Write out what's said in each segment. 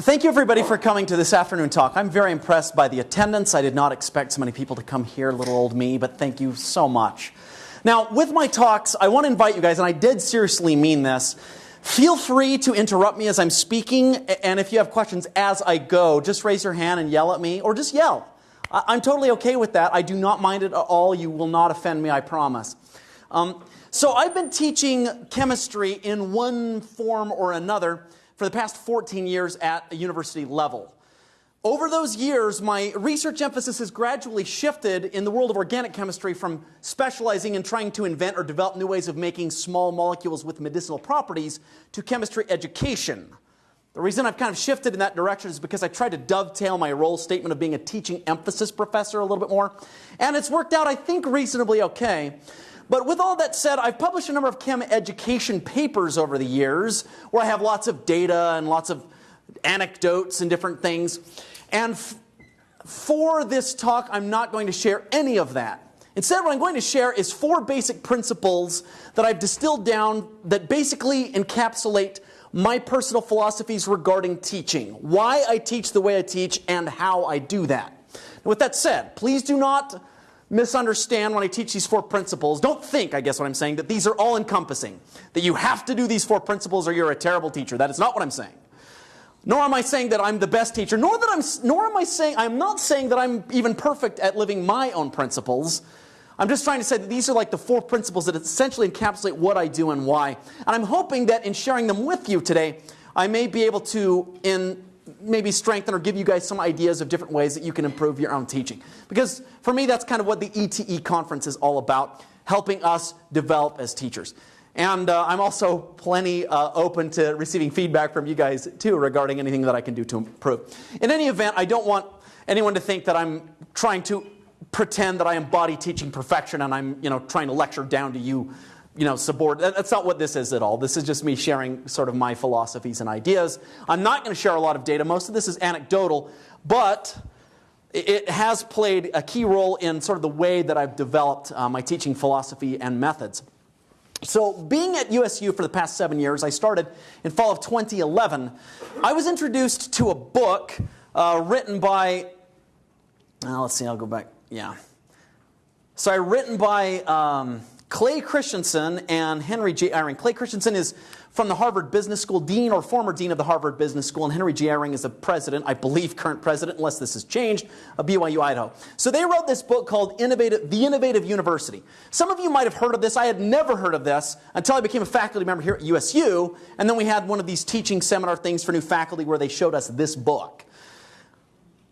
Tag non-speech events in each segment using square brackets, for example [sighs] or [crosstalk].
Thank you, everybody, for coming to this afternoon talk. I'm very impressed by the attendance. I did not expect so many people to come here, little old me, but thank you so much. Now, with my talks, I want to invite you guys, and I did seriously mean this. Feel free to interrupt me as I'm speaking, and if you have questions as I go, just raise your hand and yell at me, or just yell. I'm totally okay with that. I do not mind it at all. You will not offend me, I promise. Um, so, I've been teaching chemistry in one form or another for the past 14 years at a university level. Over those years, my research emphasis has gradually shifted in the world of organic chemistry from specializing in trying to invent or develop new ways of making small molecules with medicinal properties to chemistry education. The reason I've kind of shifted in that direction is because I tried to dovetail my role statement of being a teaching emphasis professor a little bit more. And it's worked out, I think, reasonably okay. But with all that said, I've published a number of chem education papers over the years where I have lots of data and lots of anecdotes and different things. And for this talk, I'm not going to share any of that. Instead, what I'm going to share is four basic principles that I've distilled down that basically encapsulate my personal philosophies regarding teaching, why I teach the way I teach, and how I do that. With that said, please do not misunderstand when I teach these four principles. Don't think, I guess what I'm saying, that these are all encompassing, that you have to do these four principles or you're a terrible teacher. That is not what I'm saying. Nor am I saying that I'm the best teacher, nor that I'm nor am I saying I'm not saying that I'm even perfect at living my own principles. I'm just trying to say that these are like the four principles that essentially encapsulate what I do and why. And I'm hoping that in sharing them with you today, I may be able to in maybe strengthen or give you guys some ideas of different ways that you can improve your own teaching. Because for me, that's kind of what the ETE conference is all about, helping us develop as teachers. And uh, I'm also plenty uh, open to receiving feedback from you guys too regarding anything that I can do to improve. In any event, I don't want anyone to think that I'm trying to pretend that I embody teaching perfection and I'm you know, trying to lecture down to you you know, subordinate. That's not what this is at all. This is just me sharing sort of my philosophies and ideas. I'm not going to share a lot of data. Most of this is anecdotal, but it has played a key role in sort of the way that I've developed uh, my teaching philosophy and methods. So, being at USU for the past seven years, I started in fall of 2011. I was introduced to a book uh, written by, uh, let's see, I'll go back. Yeah. So, I written by um, Clay Christensen and Henry J. Eyring. Clay Christensen is from the Harvard Business School, dean or former dean of the Harvard Business School, and Henry J. Eyring is the president, I believe current president, unless this has changed, of BYU Idaho. So they wrote this book called Innovative, The Innovative University. Some of you might have heard of this. I had never heard of this until I became a faculty member here at USU, and then we had one of these teaching seminar things for new faculty where they showed us this book.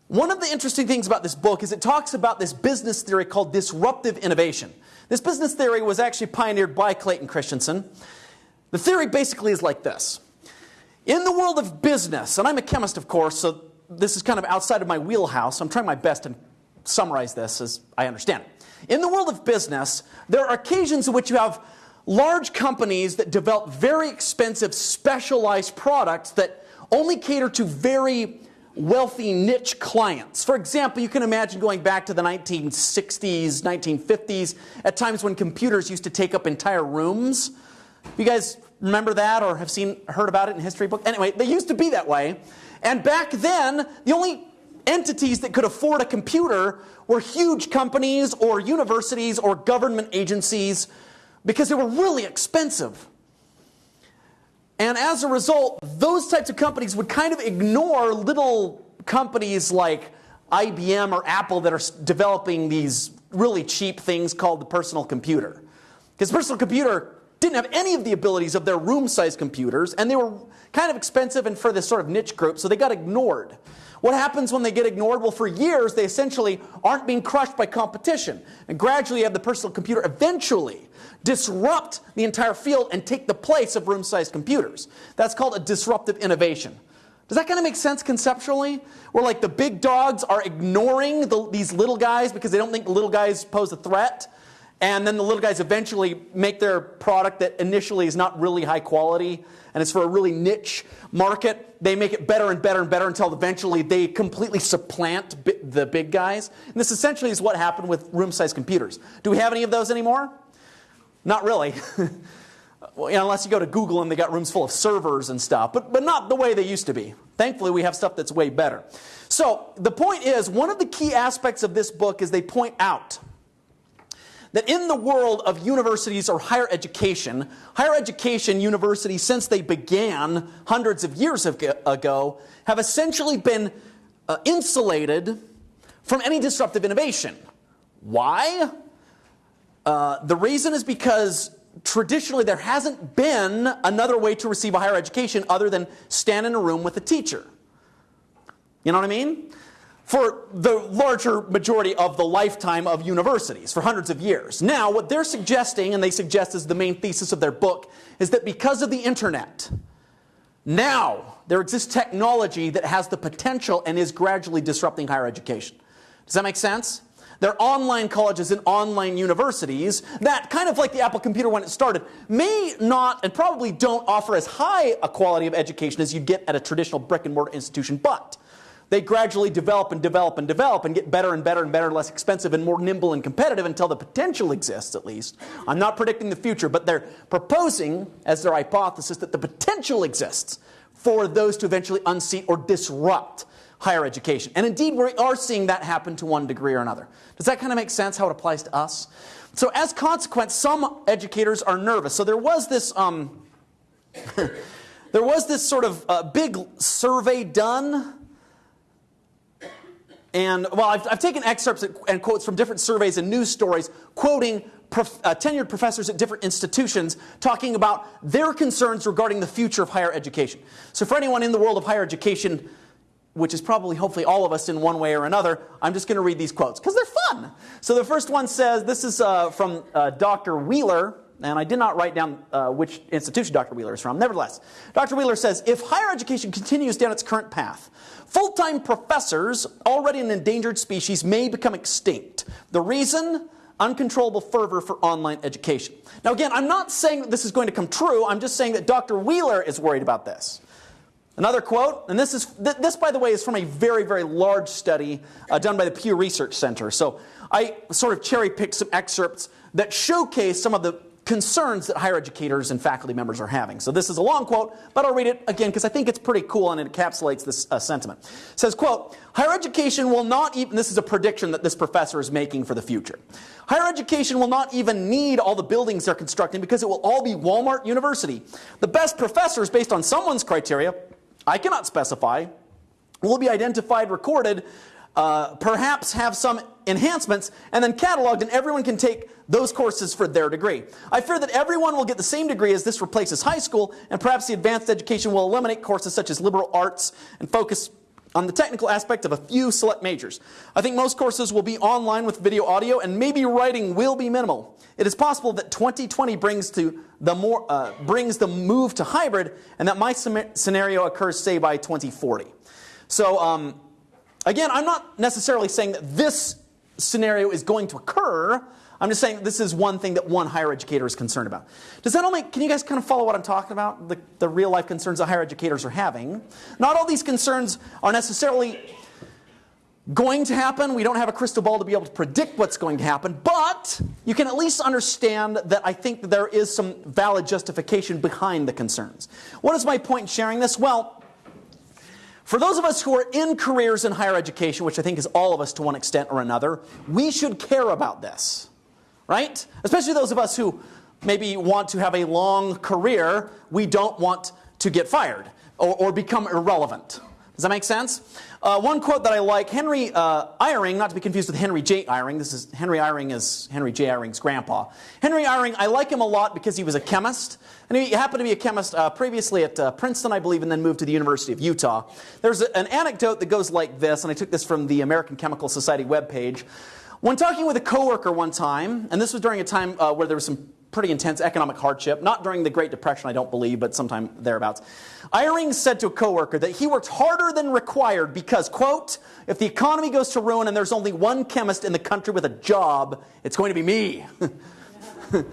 One of the interesting things about this book is it talks about this business theory called disruptive innovation. This business theory was actually pioneered by Clayton Christensen. The theory basically is like this In the world of business, and I'm a chemist, of course, so this is kind of outside of my wheelhouse. I'm trying my best to summarize this as I understand it. In the world of business, there are occasions in which you have large companies that develop very expensive, specialized products that only cater to very wealthy niche clients. For example, you can imagine going back to the 1960s, 1950s, at times when computers used to take up entire rooms. You guys remember that or have seen heard about it in history books? Anyway, they used to be that way. And back then, the only entities that could afford a computer were huge companies or universities or government agencies because they were really expensive. And as a result, those types of companies would kind of ignore little companies like IBM or Apple that are developing these really cheap things called the personal computer. Because personal computer didn't have any of the abilities of their room-sized computers, and they were kind of expensive and for this sort of niche group, so they got ignored. What happens when they get ignored? Well, for years, they essentially aren't being crushed by competition. And gradually, have the personal computer eventually disrupt the entire field and take the place of room sized computers. That's called a disruptive innovation. Does that kind of make sense conceptually? Where like the big dogs are ignoring the, these little guys because they don't think the little guys pose a threat. And then the little guys eventually make their product that initially is not really high quality and it's for a really niche market. They make it better and better and better until eventually they completely supplant the big guys. And this essentially is what happened with room sized computers. Do we have any of those anymore? Not really. [laughs] Well, you know, unless you go to Google and they got rooms full of servers and stuff, but, but not the way they used to be. Thankfully, we have stuff that's way better. So, the point is, one of the key aspects of this book is they point out that in the world of universities or higher education, higher education universities, since they began hundreds of years ago, have essentially been uh, insulated from any disruptive innovation. Why? Uh, the reason is because traditionally there hasn't been another way to receive a higher education other than stand in a room with a teacher. You know what I mean? For the larger majority of the lifetime of universities, for hundreds of years. Now, what they're suggesting, and they suggest as the main thesis of their book, is that because of the internet, now there exists technology that has the potential and is gradually disrupting higher education. Does that make sense? They're online colleges and online universities that, kind of like the Apple computer when it started, may not and probably don't offer as high a quality of education as you'd get at a traditional brick and mortar institution, but they gradually develop and develop and develop and get better and better and better, less expensive and more nimble and competitive until the potential exists, at least. I'm not predicting the future, but they're proposing, as their hypothesis, that the potential exists for those to eventually unseat or disrupt higher education. And indeed, we are seeing that happen to one degree or another. Does that kind of make sense how it applies to us? So, as consequence, some educators are nervous. So, there was this. Um, [laughs] there was this sort of uh, big survey done and well, I've, I've, taken excerpts and quotes from different surveys and news stories quoting prof, uh, tenured professors at different institutions talking about their concerns regarding the future of higher education. So, for anyone in the world of higher education which is probably hopefully all of us in one way or another, I'm just going to read these quotes because they're fun. So the first one says this is uh, from uh, Dr. Wheeler, and I did not write down uh, which institution Dr. Wheeler is from. Nevertheless, Dr. Wheeler says if higher education continues down its current path, full time professors, already an endangered species, may become extinct. The reason? Uncontrollable fervor for online education. Now, again, I'm not saying that this is going to come true, I'm just saying that Dr. Wheeler is worried about this. Another quote, and this is this, by the way, is from a very, very large study uh, done by the Pew Research Center. So I sort of cherry picked some excerpts that showcase some of the concerns that higher educators and faculty members are having. So this is a long quote, but I'll read it again because I think it's pretty cool and it encapsulates this uh, sentiment. It says, quote, higher education will not even, this is a prediction that this professor is making for the future. Higher education will not even need all the buildings they're constructing because it will all be Walmart University. The best professors, based on someone's criteria, I cannot specify, will be identified, recorded, uh, perhaps have some enhancements, and then cataloged, and everyone can take those courses for their degree. I fear that everyone will get the same degree as this replaces high school, and perhaps the advanced education will eliminate courses such as liberal arts and focus on the technical aspect of a few select majors. I think most courses will be online with video audio, and maybe writing will be minimal. It is possible that 2020 brings to the more uh, brings the move to hybrid, and that my scenario occurs, say, by 2040. So, um, again, I'm not necessarily saying that this scenario is going to occur. I'm just saying this is one thing that one higher educator is concerned about. Does that make, can you guys kind of follow what I'm talking about? The, the real life concerns that higher educators are having. Not all these concerns are necessarily going to happen. We don't have a crystal ball to be able to predict what's going to happen, but you can at least understand that I think that there is some valid justification behind the concerns. What is my point in sharing this? Well, for those of us who are in careers in higher education, which I think is all of us to one extent or another, we should care about this right? Especially those of us who maybe want to have a long career, we don't want to get fired or, or become irrelevant. Does that make sense? Uh, one quote that I like, Henry uh, Eyring, not to be confused with Henry J. Eyring. This is Henry Eyring is Henry J. Eyring's grandpa. Henry Eyring, I like him a lot because he was a chemist, and he happened to be a chemist uh, previously at uh, Princeton, I believe, and then moved to the University of Utah. There's a, an anecdote that goes like this, and I took this from the American Chemical Society webpage. When talking with a coworker one time, and this was during a time uh, where there was some pretty intense economic hardship, not during the Great Depression, I don't believe, but sometime thereabouts. Eyring said to a coworker that he worked harder than required because, quote, if the economy goes to ruin and there's only one chemist in the country with a job, it's going to be me. [laughs]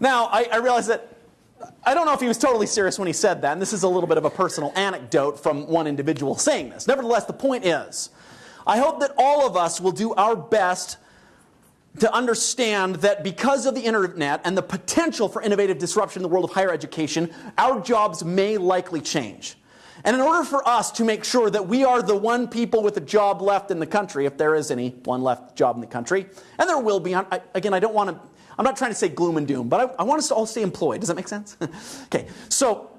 now, I, I realize that I don't know if he was totally serious when he said that, and this is a little bit of a personal anecdote from one individual saying this. Nevertheless, the point is, I hope that all of us will do our best to understand that because of the internet and the potential for innovative disruption in the world of higher education, our jobs may likely change. And in order for us to make sure that we are the one people with a job left in the country, if there is any one left job in the country, and there will be, I, again, I don't want to, I'm not trying to say gloom and doom, but I, I want us to all stay employed. Does that make sense? [laughs] okay, so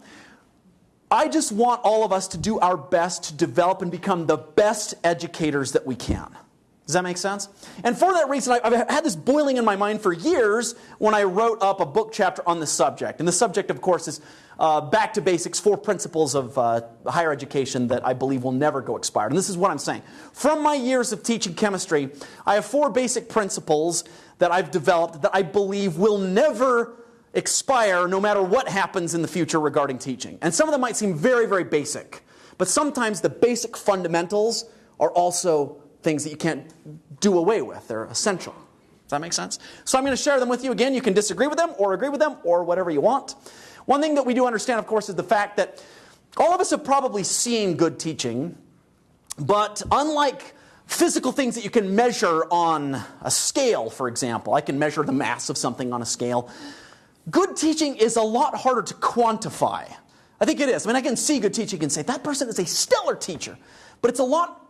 I just want all of us to do our best to develop and become the best educators that we can. Does that make sense? And for that reason, I've had this boiling in my mind for years when I wrote up a book chapter on this subject. And the subject, of course, is uh, Back to Basics Four Principles of uh, Higher Education that I believe will never go expired. And this is what I'm saying. From my years of teaching chemistry, I have four basic principles that I've developed that I believe will never expire no matter what happens in the future regarding teaching. And some of them might seem very, very basic. But sometimes the basic fundamentals are also things that you can't do away with. They're essential. Does that make sense? So I'm going to share them with you. Again, you can disagree with them or agree with them or whatever you want. One thing that we do understand, of course, is the fact that all of us have probably seen good teaching, but unlike physical things that you can measure on a scale, for example, I can measure the mass of something on a scale. Good teaching is a lot harder to quantify. I think it is. I mean, I can see good teaching and say, that person is a stellar teacher. But it's a lot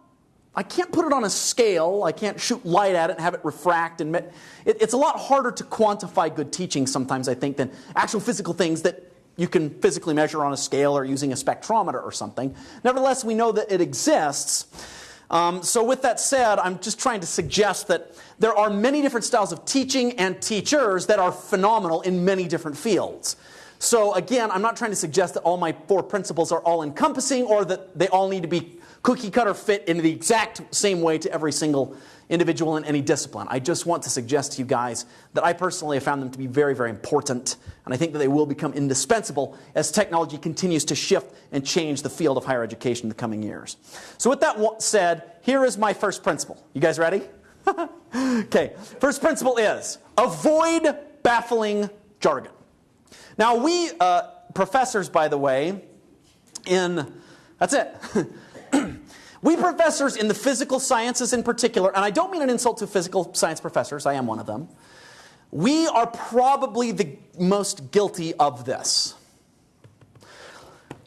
I can't put it on a scale. I can't shoot light at it and have it refract. And it, it's a lot harder to quantify good teaching sometimes, I think, than actual physical things that you can physically measure on a scale or using a spectrometer or something. Nevertheless, we know that it exists. Um, so, with that said, I'm just trying to suggest that there are many different styles of teaching and teachers that are phenomenal in many different fields. So, again, I'm not trying to suggest that all my four principles are all encompassing or that they all need to be cookie cutter fit in the exact same way to every single individual in any discipline. I just want to suggest to you guys that I personally have found them to be very, very important, and I think that they will become indispensable as technology continues to shift and change the field of higher education in the coming years. So, with that said, here is my first principle. You guys ready? [laughs] okay, first principle is avoid baffling jargon. Now, we uh, professors, by the way, in that's it. [laughs] we professors in the physical sciences in particular, and I don't mean an insult to physical science professors, I am one of them, we are probably the most guilty of this.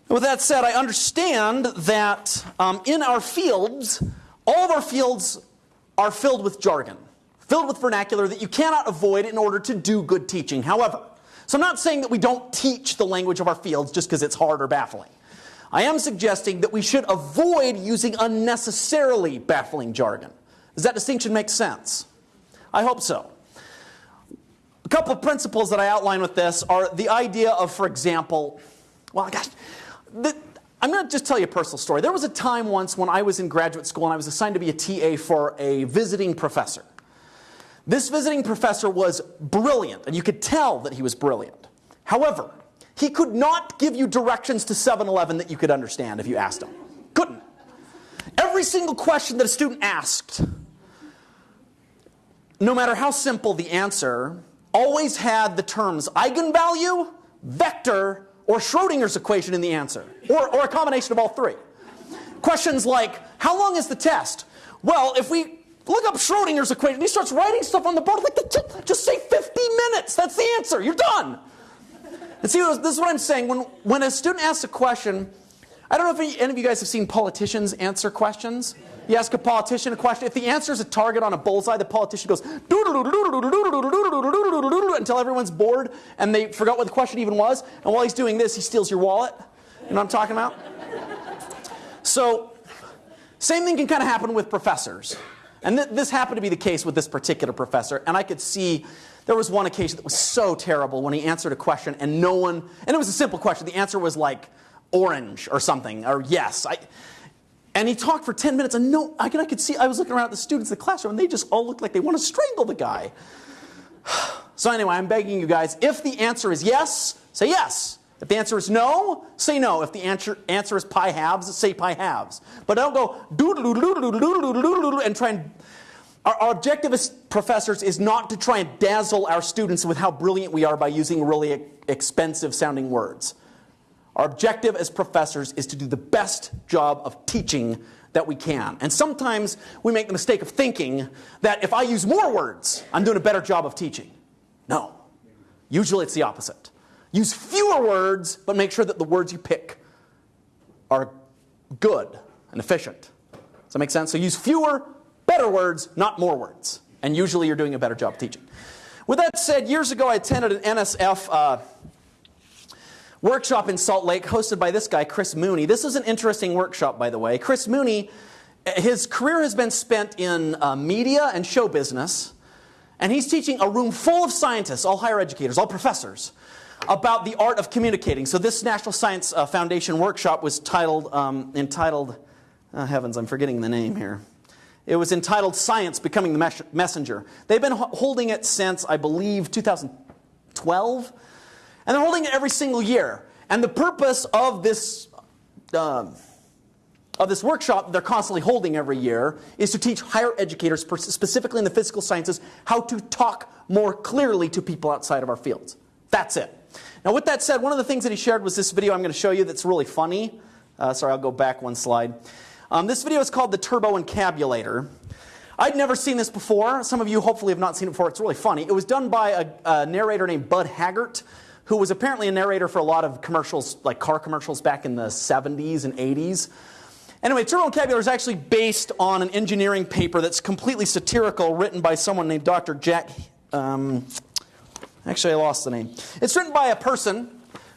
With that said, I understand that um, in our fields, all of our fields are filled with jargon, filled with vernacular that you cannot avoid in order to do good teaching. However, so I'm not saying that we don't teach the language of our fields just because it's hard or baffling. I am suggesting that we should avoid using unnecessarily baffling jargon. Does that distinction make sense? I hope so. A couple of principles that I outline with this are the idea of, for example, well, gosh, the, I'm going to just tell you a personal story. There was a time once when I was in graduate school and I was assigned to be a TA for a visiting professor. This visiting professor was brilliant, and you could tell that he was brilliant. However, he could not give you directions to 7 Eleven that you could understand if you asked him. Couldn't. Every single question that a student asked, no matter how simple the answer, always had the terms eigenvalue, vector, or Schrodinger's equation in the answer, or, or a combination of all three. Questions like, how long is the test? Well, if we look up Schrodinger's equation, he starts writing stuff on the board, like, just say 50 minutes, that's the answer, you're done. And see, this is what I'm saying. When, when a student asks a question, I don't know if any of you guys have seen politicians answer questions. You ask a politician a question. If the answer is a target on a bullseye, the politician goes until everyone's bored and they forgot what the question even was. And while he's doing this, he steals your wallet. You know what I'm talking about? So, same thing can kind of happen with professors. And th- this happened to be the case with this particular professor. And I could see there was one occasion that was so terrible when he answered a question and no one, and it was a simple question. The answer was like orange or something, or yes. I, and he talked for 10 minutes and no, I, could, I could see, I was looking around at the students in the classroom and they just all looked like they want to strangle the guy. [sighs] So anyway, I'm begging you guys, if the answer is yes, say yes. If the answer is no, say no. If the answer, answer is pi halves, say pi halves. But don't go and try and our, our objective as professors is not to try and dazzle our students with how brilliant we are by using really expensive sounding words. Our objective as professors is to do the best job of teaching that we can. And sometimes we make the mistake of thinking that if I use more words, I'm doing a better job of teaching. No. Usually it's the opposite. Use fewer words, but make sure that the words you pick are good and efficient. Does that make sense? So use fewer, better words, not more words. And usually you're doing a better job teaching. With that said, years ago I attended an NSF uh, workshop in Salt Lake hosted by this guy, Chris Mooney. This is an interesting workshop, by the way. Chris Mooney, his career has been spent in uh, media and show business, and he's teaching a room full of scientists, all higher educators, all professors, about the art of communicating. So this National Science uh, Foundation workshop was titled, um, entitled, oh heavens, I'm forgetting the name here. It was entitled Science Becoming the Mes Messenger. They've been holding it since, I believe, 2012. And they're holding it every single year. And the purpose of this, um, of this workshop they're constantly holding every year is to teach higher educators, specifically in the physical sciences, how to talk more clearly to people outside of our fields. That's it. Now, with that said, one of the things that he shared was this video I'm going to show you that's really funny. Uh, sorry, I'll go back one slide. Um, this video is called the Turbo Encabulator. I'd never seen this before. Some of you hopefully have not seen it before. It's really funny. It was done by a, a narrator named Bud Haggert who was apparently a narrator for a lot of commercials, like car commercials back in the 70s and 80s. Anyway, Turbo Encabulator is actually based on an engineering paper that's completely satirical, written by someone named Dr. Jack. Um, actually, I lost the name. It's written by a person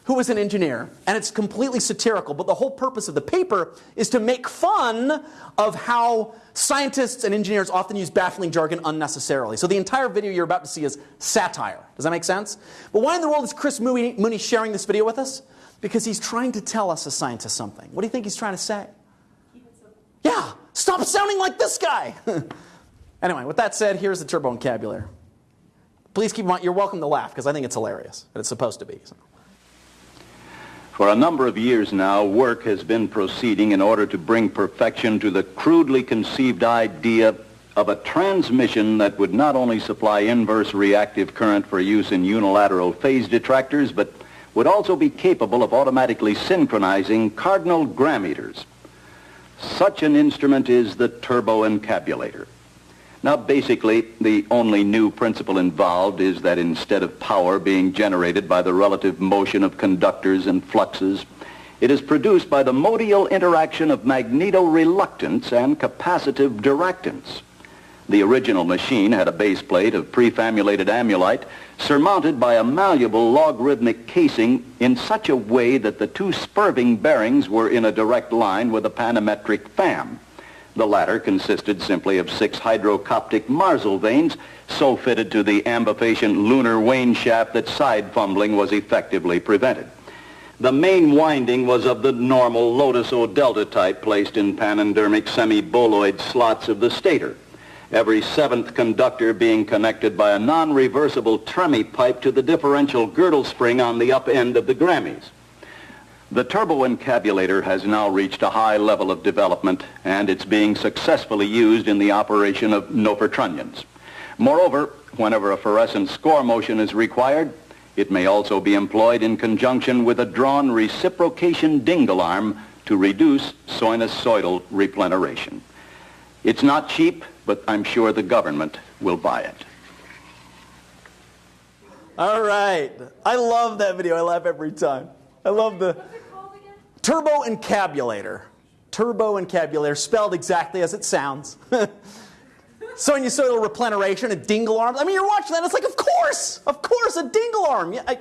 who was an engineer, and it's completely satirical. But the whole purpose of the paper is to make fun of how scientists and engineers often use baffling jargon unnecessarily. So the entire video you're about to see is satire. Does that make sense? But why in the world is Chris Mooney, sharing this video with us? Because he's trying to tell us as scientists something. What do you think he's trying to say? Yeah, stop sounding like this guy. [laughs] anyway, with that said, here's the turbo encabulator. Please keep in mind, you're welcome to laugh because I think it's hilarious, and it's supposed to be. So. For a number of years now, work has been proceeding in order to bring perfection to the crudely conceived idea of a transmission that would not only supply inverse reactive current for use in unilateral phase detractors, but would also be capable of automatically synchronizing cardinal grammeters. Such an instrument is the turbo encabulator. Now, basically, the only new principle involved is that instead of power being generated by the relative motion of conductors and fluxes, it is produced by the modial interaction of magneto-reluctance and capacitive directance. The original machine had a base plate of prefabulated amulite surmounted by a malleable logarithmic casing in such a way that the two spurving bearings were in a direct line with a panametric fan. The latter consisted simply of six hydrocoptic marzlevanes so fitted to the ambifacient lunar wane shaft that side fumbling was effectively prevented. The main winding was of the normal Lotus O delta type placed in panendermic semi-boloid slots of the stator, every seventh conductor being connected by a non-reversible Tremie pipe to the differential girdle spring on the up end of the Grammys. The turbo encabulator has now reached a high level of development and it's being successfully used in the operation of Nofer Moreover, whenever a forescent skor motion is required, it may also be employed in conjunction with a drawn reciprocation dingle arm to reduce sinusoidal repleneration. It's not cheap, but I'm sure the government will buy it. All right. I love that video. I laugh every time. I love the... Turbo encabulator. Turbo encabulator, spelled exactly as it sounds. [laughs] Sinusoidal repleneration, a dingle arm. I mean, you're watching that, it's like, of course, of course, a dingle arm. Yeah, I,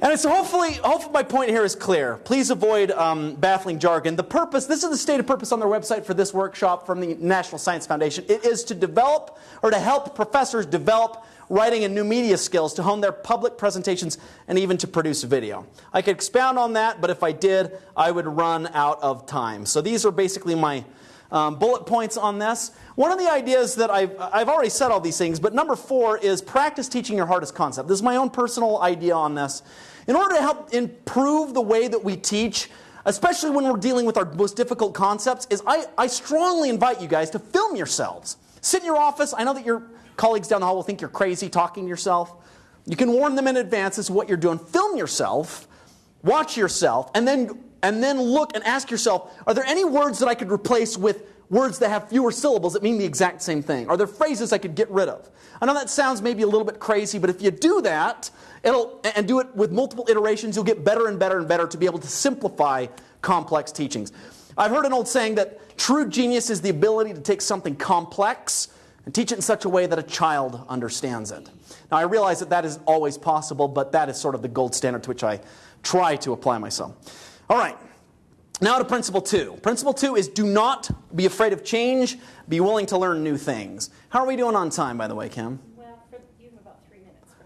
and so hopefully, hopefully my point here is clear. Please avoid um, baffling jargon. The purpose, this is the stated purpose on their website for this workshop from the National Science Foundation. It is to develop or to help professors develop writing and new media skills to hone their public presentations and even to produce video. I could expound on that, but if I did, I would run out of time. So these are basically my um, bullet points on this. One of the ideas that I've, I've already said all these things, but number four is practice teaching your hardest concept. This is my own personal idea on this. In order to help improve the way that we teach, especially when we're dealing with our most difficult concepts, is I, I strongly invite you guys to film yourselves. Sit in your office. I know that you're colleagues down the hall will think you're crazy talking to yourself. You can warn them in advance as to what you're doing. Film yourself watch yourself, and then, and then look and ask yourself are there any words that I could replace with words that have fewer syllables that mean the exact same thing? Are there phrases I could get rid of? I know that sounds maybe a little bit crazy, but if you do that, it'll, and do it with multiple iterations, you'll get better and better and better to be able to simplify complex teachings. I've heard an old saying that true genius is the ability to take something complex and teach it in such a way that a child understands it. Now, I realize that that isn't always possible, but that is sort of the gold standard to which I try to apply myself. All right. Now to principle two. Principle two is do not be afraid of change, be willing to learn new things. How are we doing on time, by the way, Kim? Well, for, you have about three minutes for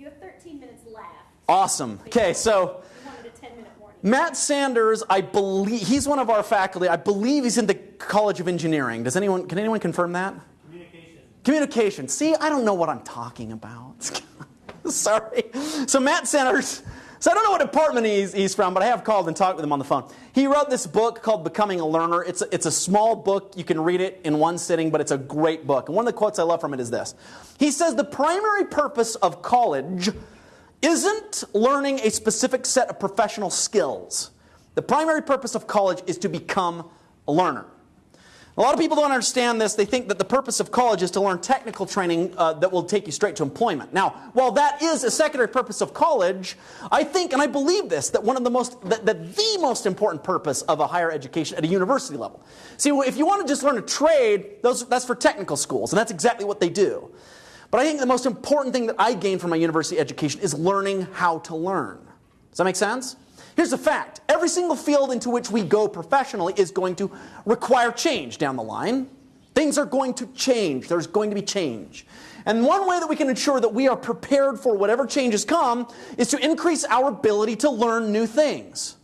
you have 13 minutes left. Awesome. Okay, so You wanted a 10 minute warning. Matt Sanders, I believe he's one of our faculty. I believe he's in the College of Engineering. Does anyone can anyone confirm that? Communication. Communication. See, I don't know what I'm talking about. [laughs] Sorry. So Matt Sanders, so I don't know what department he's, he's from, but I have called and talked with him on the phone. He wrote this book called Becoming a Learner. It's a, it's a small book. You can read it in one sitting, but it's a great book. And one of the quotes I love from it is this. He says, the primary purpose of college isn't learning a specific set of professional skills. The primary purpose of college is to become a learner. A lot of people don't understand this. They think that the purpose of college is to learn technical training uh, that will take you straight to employment. Now, while that is a secondary purpose of college, I think and I believe this that one of the most that, that the most important purpose of a higher education at a university level. See, if you want to just learn a trade, those, that's for technical schools, and that's exactly what they do. But I think the most important thing that I gained from my university education is learning how to learn. Does that make sense? Here's the fact every single field into which we go professionally is going to require change down the line. Things are going to change. There's going to be change. And one way that we can ensure that we are prepared for whatever changes come is to increase our ability to learn new things.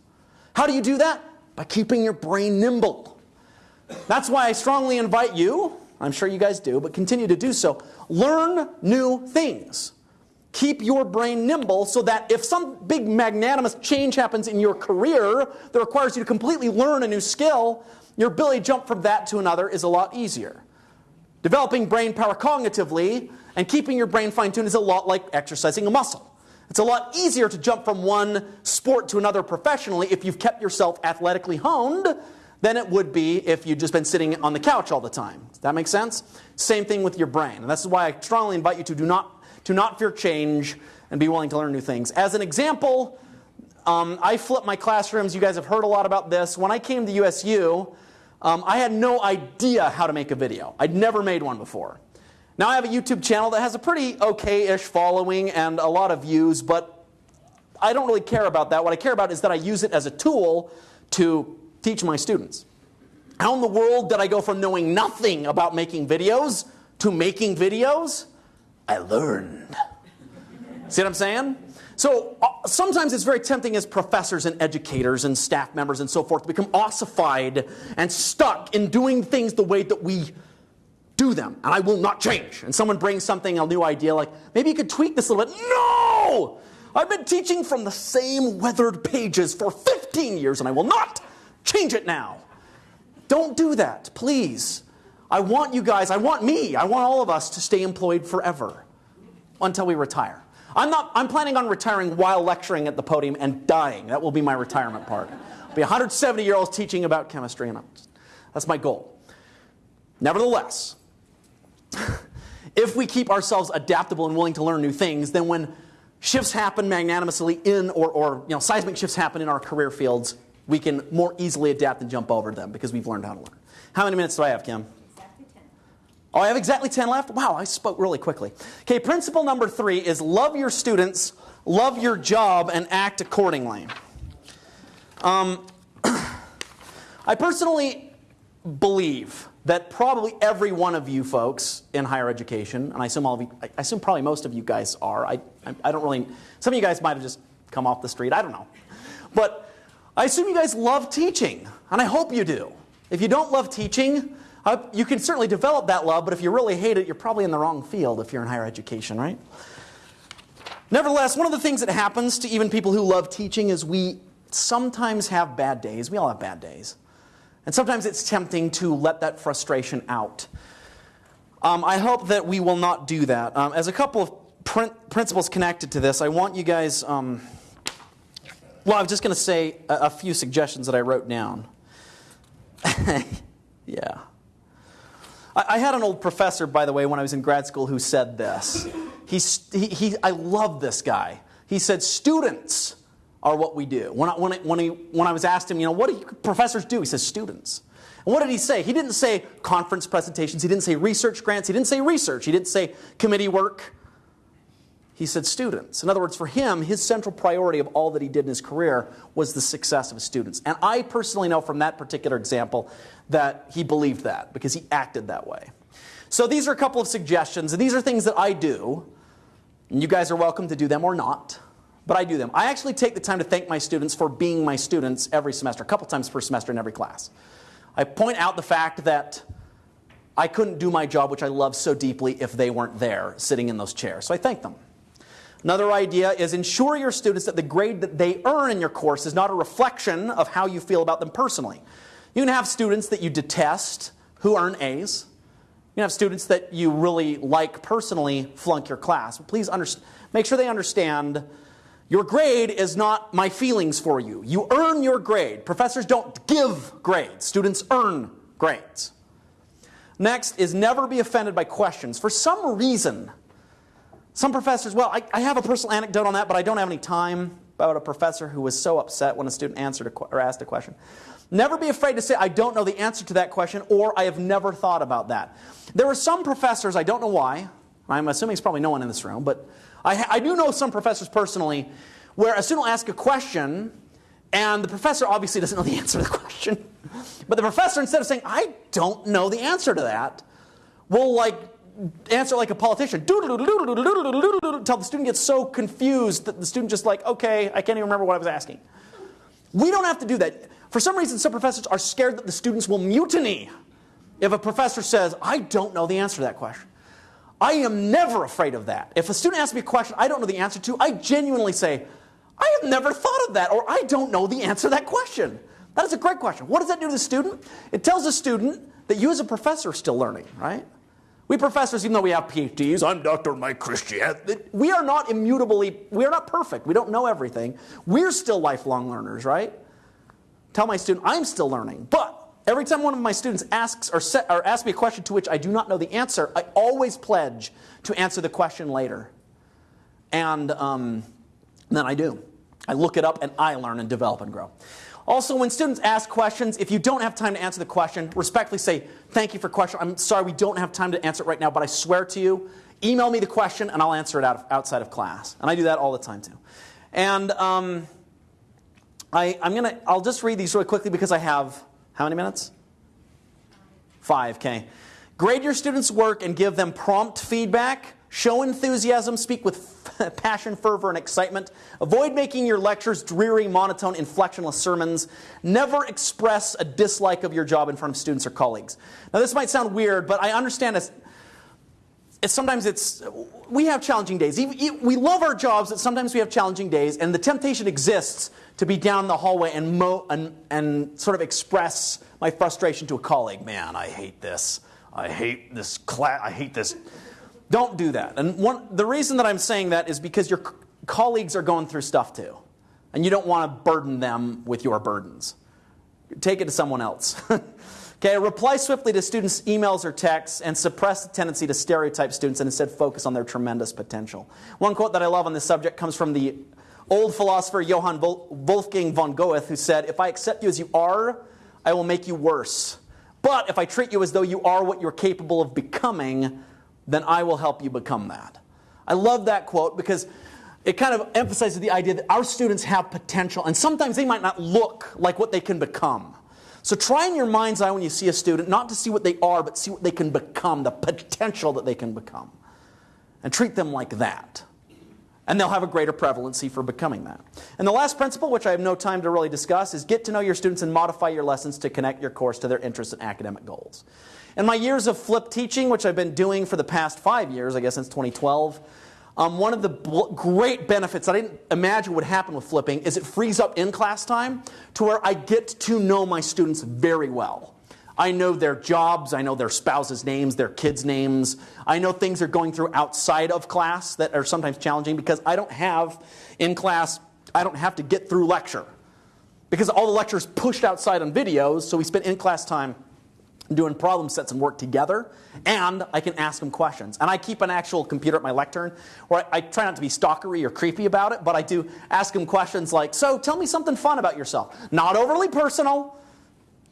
How do you do that? By keeping your brain nimble. That's why I strongly invite you, I'm sure you guys do, but continue to do so. Learn new things. Keep your brain nimble so that if some big magnanimous change happens in your career that requires you to completely learn a new skill, your ability to jump from that to another is a lot easier. Developing brain power cognitively and keeping your brain fine tuned is a lot like exercising a muscle. It's a lot easier to jump from one sport to another professionally if you've kept yourself athletically honed than it would be if you'd just been sitting on the couch all the time. Does that make sense? Same thing with your brain. And this is why I strongly invite you to do not to not fear change and be willing to learn new things. As an example, um, I flip my classrooms. You guys have heard a lot about this. When I came to USU, um, I had no idea how to make a video. I'd never made one before. Now I have a YouTube channel that has a pretty okay-ish following and a lot of views, but I don't really care about that. What I care about is that I use it as a tool to teach my students. How in the world did I go from knowing nothing about making videos to making videos? I learned. See what I'm saying? So uh, sometimes it's very tempting as professors and educators and staff members and so forth to become ossified and stuck in doing things the way that we do them. And I will not change. And someone brings something, a new idea, like maybe you could tweak this a little bit. No! I've been teaching from the same weathered pages for 15 years and I will not change it now. Don't do that, please. I want you guys, I want me, I want all of us to stay employed forever until we retire. I'm not I'm planning on retiring while lecturing at the podium and dying. That will be my retirement part. I'll be 170 year olds teaching about chemistry and that's my goal. Nevertheless, [laughs] if we keep ourselves adaptable and willing to learn new things, then when shifts happen magnanimously in or, or you know, seismic shifts happen in our career fields, we can more easily adapt and jump over them because we've learned how to learn. How many minutes do I have, Kim? Exactly 10. Oh, I have exactly 10 left? Wow, I spoke really quickly. Okay, principle number three is love your students, love your job, and act accordingly. Um, [clears throat] I personally believe that probably every one of you folks in higher education, and I assume all of you, I assume probably most of you guys are. I, I, I don't really, some of you guys might have just come off the street, I don't know. But I assume you guys love teaching, and I hope you do. If you don't love teaching, uh, you can certainly develop that love, but if you really hate it, you're probably in the wrong field if you're in higher education, right? Nevertheless, one of the things that happens to even people who love teaching is we sometimes have bad days. We all have bad days. And sometimes it's tempting to let that frustration out. Um, I hope that we will not do that. Um, as a couple of prin- principles connected to this, I want you guys. Um, Well, I was just going to say a, a few suggestions that I wrote down. [laughs] yeah. I, I, had an old professor, by the way, when I was in grad school, who said this. He's, he, he, I love this guy. He said, Students are what we do. When I, when, I, when, he, when I was asked him, you know, what do professors do? He says, Students. And what did he say? He didn't say conference presentations. He didn't say research grants. He didn't say research. He didn't say committee work. He said students. In other words, for him, his central priority of all that he did in his career was the success of his students. And I personally know from that particular example that he believed that because he acted that way. So these are a couple of suggestions, and these are things that I do. And you guys are welcome to do them or not, but I do them. I actually take the time to thank my students for being my students every semester, a couple times per semester in every class. I point out the fact that I couldn't do my job, which I love so deeply, if they weren't there sitting in those chairs. So I thank them. Another idea is ensure your students that the grade that they earn in your course is not a reflection of how you feel about them personally. You can have students that you detest who earn A's. You can have students that you really like personally flunk your class. Please make sure they understand your grade is not my feelings for you. You earn your grade. Professors don't give grades, students earn grades. Next is never be offended by questions. For some reason, some professors, well, I, I, have a personal anecdote on that, but I don't have any time about a professor who was so upset when a student answered a, or asked a question. Never be afraid to say, I don't know the answer to that question, or I have never thought about that. There are some professors, I don't know why, I'm assuming it's probably no one in this room, but I, I do know some professors personally where a student will ask a question, and the professor obviously doesn't know the answer to the [laughs] question. But the professor, instead of saying, I don't know the answer to that, will like answer like a politician. Until the student gets so confused that the student just like, okay, I can't even remember what I was asking. We don't have to do that. For some reason, some professors are scared that the students will mutiny if a professor says, I don't know the answer to that question. I am never afraid of that. If a student asks me a question I don't know the answer to, I genuinely say, I have never thought of that, or I don't know the answer to that question. That is a great question. What does that do to the student? It tells the student that you as a professor are still learning, right? We professors, even though we have PhDs, I'm Dr. Mike Christian, we are not immutably, we are not perfect. We don't know everything. We're still lifelong learners, right? Tell my student, I'm still learning. But every time one of my students asks or, set, or asks me a question to which I do not know the answer, I always pledge to answer the question later. And um, then I do. I look it up and I learn and develop and grow. Also, when students ask questions, if you don't have time to answer the question, respectfully say, thank you for question. I'm sorry we don't have time to answer it right now, but I swear to you, email me the question and I'll answer it out of, outside of class. And I do that all the time too. And um, I, I'm gonna, I'll just read these really quickly because I have, how many minutes? Five, okay. Grade your students' work and give them prompt feedback. Show enthusiasm, speak with [laughs] passion, fervor, and excitement. Avoid making your lectures dreary, monotone, inflectionless sermons. Never express a dislike of your job in front of students or colleagues. Now, this might sound weird, but I understand it's, it's sometimes it's we have challenging days. We love our jobs, but sometimes we have challenging days, and the temptation exists to be down the hallway and, mo- and, and sort of express my frustration to a colleague. Man, I hate this. I hate this class. I hate this don't do that. And one, the reason that I'm saying that is because your colleagues are going through stuff too. And you don't want to burden them with your burdens. Take it to someone else. [laughs] okay, reply swiftly to students' emails or texts and suppress the tendency to stereotype students and instead focus on their tremendous potential. One quote that I love on this subject comes from the old philosopher Johann Wolfgang von Goethe, who said, If I accept you as you are, I will make you worse. But if I treat you as though you are what you're capable of becoming, then I will help you become that. I love that quote because it kind of emphasizes the idea that our students have potential, and sometimes they might not look like what they can become. So try in your mind's eye when you see a student not to see what they are, but see what they can become, the potential that they can become. And treat them like that. And they'll have a greater prevalency for becoming that. And the last principle, which I have no time to really discuss, is get to know your students and modify your lessons to connect your course to their interests and academic goals. In my years of flip teaching, which I've been doing for the past five years, I guess since 2012, um, one of the great benefits I didn't imagine would happen with flipping is it frees up in class time to where I get to know my students very well. I know their jobs, I know their spouses' names, their kids' names. I know things they're going through outside of class that are sometimes challenging because I don't have in class I don't have to get through lecture because all the lectures pushed outside on videos, so we spent in-class time doing problem sets and work together, and I can ask them questions. And I keep an actual computer at my lectern where I, I, try not to be stalkery or creepy about it, but I do ask them questions like, so tell me something fun about yourself. Not overly personal.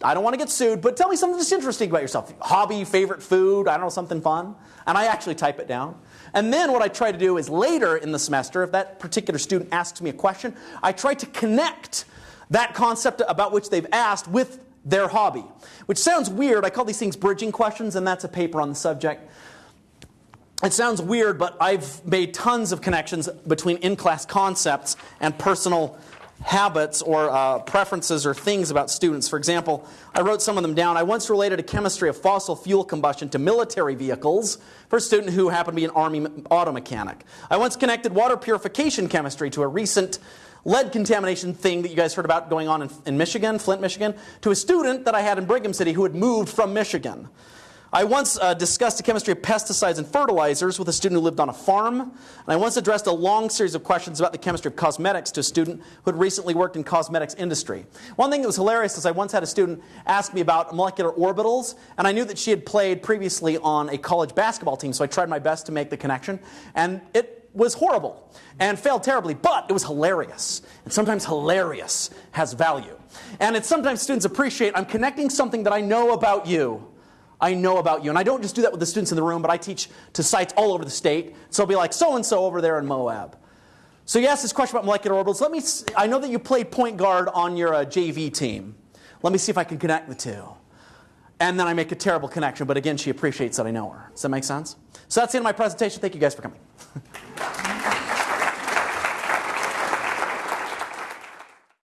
I don't want to get sued, but tell me something that's interesting about yourself. Hobby, favorite food, I don't know, something fun. And I actually type it down. And then what I try to do is later in the semester, if that particular student asks me a question, I try to connect that concept about which they've asked with their hobby. Which sounds weird. I call these things bridging questions, and that's a paper on the subject. It sounds weird, but I've made tons of connections between in class concepts and personal habits or uh, preferences or things about students. For example, I wrote some of them down. I once related a chemistry of fossil fuel combustion to military vehicles for a student who happened to be an Army auto mechanic. I once connected water purification chemistry to a recent lead contamination thing that you guys heard about going on in, in Michigan, Flint, Michigan, to a student that I had in Brigham City who had moved from Michigan. I once uh, discussed the chemistry of pesticides and fertilizers with a student who lived on a farm. And I once addressed a long series of questions about the chemistry of cosmetics to a student who had recently worked in cosmetics industry. One thing that was hilarious is I once had a student ask me about molecular orbitals, and I knew that she had played previously on a college basketball team, so I tried my best to make the connection. And it was horrible and failed terribly, but it was hilarious. And sometimes hilarious has value. And it's sometimes students appreciate I'm connecting something that I know about you I know about you. And I don't just do that with the students in the room, but I teach to sites all over the state. So I'll be like, so and so over there in Moab. So you asked this question about molecular orbitals. Let me. I know that you played point guard on your uh, JV team. Let me see if I can connect the two. And then I make a terrible connection, but again, she appreciates that I know her. Does that make sense? So that's the end of my presentation. Thank you guys for coming. [laughs] Thank you.